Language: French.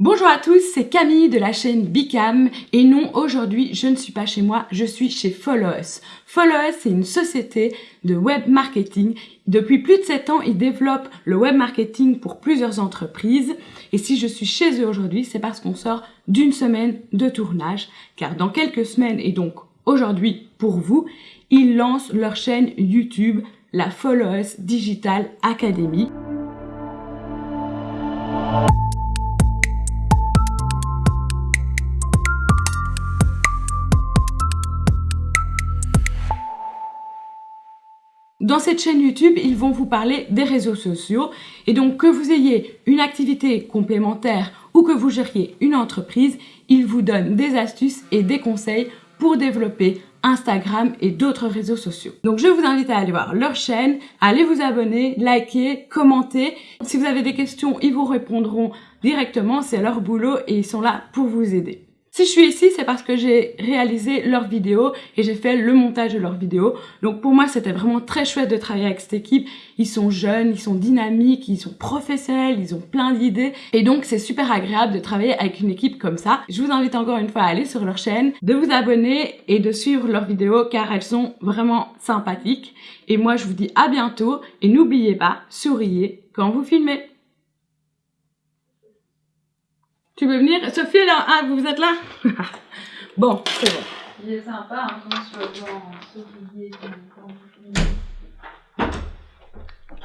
Bonjour à tous, c'est Camille de la chaîne Bicam et non, aujourd'hui je ne suis pas chez moi, je suis chez Follow Us. c'est une société de web marketing. Depuis plus de 7 ans, ils développent le web marketing pour plusieurs entreprises et si je suis chez eux aujourd'hui, c'est parce qu'on sort d'une semaine de tournage car dans quelques semaines et donc aujourd'hui pour vous, ils lancent leur chaîne YouTube, la Follow Us Digital Academy. Dans cette chaîne YouTube, ils vont vous parler des réseaux sociaux et donc que vous ayez une activité complémentaire ou que vous gériez une entreprise, ils vous donnent des astuces et des conseils pour développer Instagram et d'autres réseaux sociaux. Donc je vous invite à aller voir leur chaîne, allez vous abonner, liker, commenter. Si vous avez des questions, ils vous répondront directement, c'est leur boulot et ils sont là pour vous aider. Si je suis ici, c'est parce que j'ai réalisé leurs vidéos et j'ai fait le montage de leurs vidéos. Donc pour moi, c'était vraiment très chouette de travailler avec cette équipe. Ils sont jeunes, ils sont dynamiques, ils sont professionnels, ils ont plein d'idées. Et donc c'est super agréable de travailler avec une équipe comme ça. Je vous invite encore une fois à aller sur leur chaîne, de vous abonner et de suivre leurs vidéos car elles sont vraiment sympathiques. Et moi, je vous dis à bientôt et n'oubliez pas, souriez quand vous filmez. Tu veux venir? Sophie, là Ah, vous êtes là? Bon, c'est bon. Il est sympa, hein, sur le quand vous